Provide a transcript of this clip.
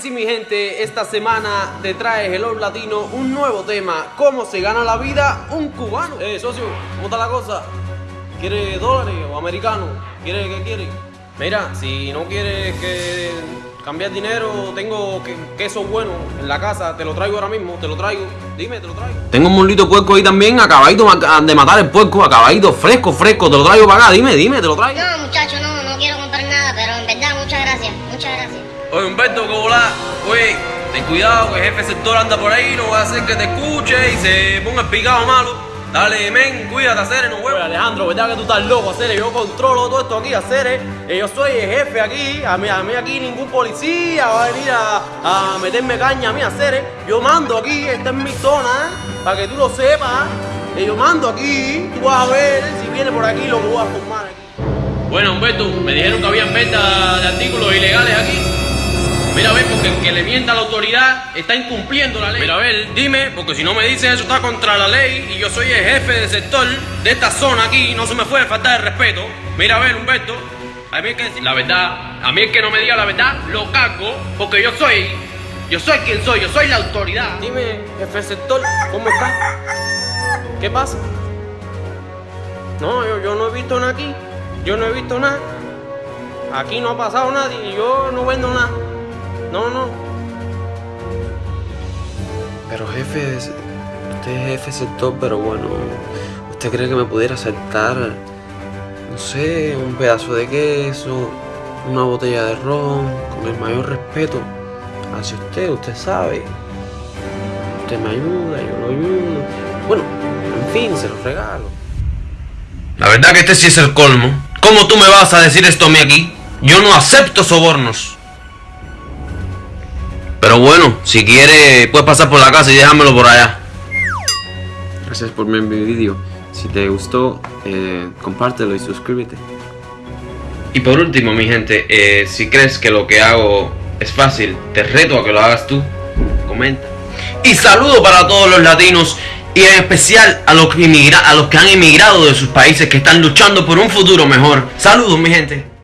Sí, mi gente, esta semana te trae Hello Latino un nuevo tema. ¿Cómo se gana la vida un cubano? Eh, socio, ¿cómo está la cosa? ¿Quiere dólares o americanos? ¿Quiere qué quiere? Mira, si no quieres que cambiar dinero, tengo que- queso bueno en la casa, te lo traigo ahora mismo, te lo traigo. Dime, te lo traigo. Tengo un molito puerco ahí también, acabadito de matar el puerco, acabadito, fresco, fresco, te lo traigo para acá, dime, dime, te lo traigo. No, muchacho, no, no quiero comprar en verdad, muchas gracias, muchas gracias. Oye, Humberto, ¿cómo volá? Oye, ten cuidado que el jefe sector anda por ahí, no va a hacer que te escuche y se ponga el picado malo. Dale, men, cuídate, hacer no huevos. Alejandro, ¿verdad que tú estás loco, hacer Yo controlo todo esto aquí, hacer Yo soy el jefe aquí, a mí, a mí aquí ningún policía va a venir a, a meterme caña a mí, hacer Yo mando aquí, esta es mi zona, ¿eh? para que tú lo sepas. ¿eh? Yo mando aquí, tú vas a ver si viene por aquí lo que voy a formar aquí. Bueno, Humberto, me dijeron que habían venta de artículos ilegales aquí. Mira, a ver, porque el que le mienta a la autoridad está incumpliendo la ley. Mira, a ver, dime, porque si no me dices eso está contra la ley y yo soy el jefe del sector de esta zona aquí, no se me puede faltar el respeto. Mira, a ver, Humberto, a mí hay que decir la verdad. A mí el que no me diga la verdad, lo cago, porque yo soy, yo soy quien soy, yo soy la autoridad. Dime, jefe del sector, ¿cómo está? ¿Qué pasa? No, yo, yo no he visto nada aquí. Yo no he visto nada. Aquí no ha pasado nadie y yo no vendo nada. No, no. Pero jefe, usted es jefe sector, pero bueno, ¿usted cree que me pudiera aceptar, no sé, un pedazo de queso, una botella de ron, con el mayor respeto hacia usted, usted sabe? Usted me ayuda, yo lo ayudo. Bueno, en fin, se lo regalo. La verdad que este sí es el colmo. ¿Cómo tú me vas a decir esto a mí aquí? Yo no acepto sobornos. Pero bueno, si quiere puedes pasar por la casa y déjamelo por allá. Gracias por ver mi vídeo. Si te gustó, eh, compártelo y suscríbete. Y por último, mi gente, eh, si crees que lo que hago es fácil, te reto a que lo hagas tú. Comenta. Y saludo para todos los latinos y en especial a los, que a los que han emigrado de sus países que están luchando por un futuro mejor. Saludos, mi gente.